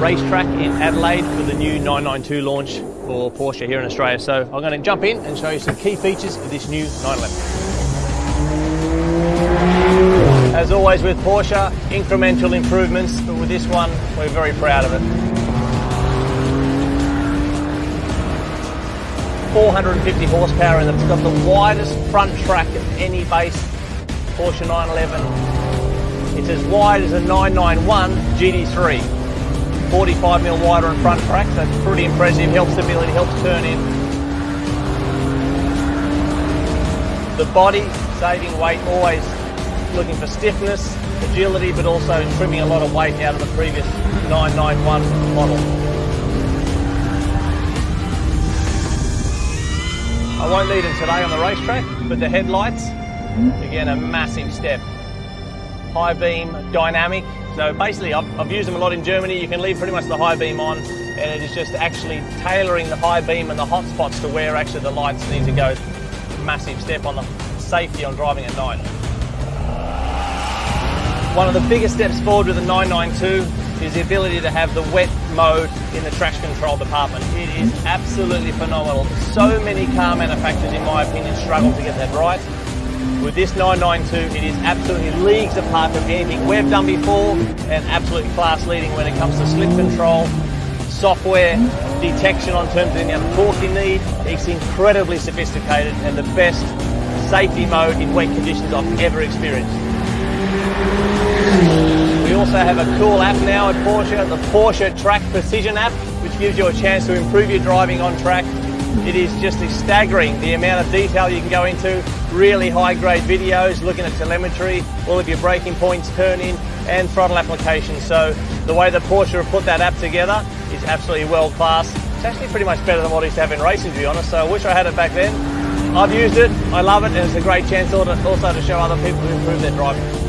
racetrack in Adelaide for the new 992 launch for Porsche here in Australia. So I'm going to jump in and show you some key features of this new 911. As always with Porsche, incremental improvements, but with this one, we're very proud of it. 450 horsepower it. It's got the widest front track of any base Porsche 911 it's as wide as a 991 GT3. 45mm wider in front track, so it's pretty impressive. Helps stability, helps turn in. The body, saving weight, always looking for stiffness, agility, but also trimming a lot of weight out of the previous 991 model. I won't lead them today on the racetrack, but the headlights, again, a massive step high beam dynamic. So basically I've, I've, used them a lot in Germany. You can leave pretty much the high beam on and it is just actually tailoring the high beam and the hot spots to where actually the lights need to go. Massive step on the safety on driving at night. One of the biggest steps forward with the 992 is the ability to have the wet mode in the traction control department. It is absolutely phenomenal. So many car manufacturers, in my opinion, struggle to get that right. With this 992, it is absolutely leagues apart from anything we've done before and absolutely class leading when it comes to slip control, software, detection on terms of the amount of torque you need. It's incredibly sophisticated and the best safety mode in wet conditions I've ever experienced. We also have a cool app now at Porsche, the Porsche Track Precision app, which gives you a chance to improve your driving on track it is just staggering the amount of detail you can go into. Really high grade videos, looking at telemetry, all of your braking points, turn in and throttle application. So the way that Porsche have put that app together is absolutely world class. It's actually pretty much better than what I used to have in racing to be honest. So I wish I had it back then. I've used it, I love it and it's a great chance also to show other people to improve their driving.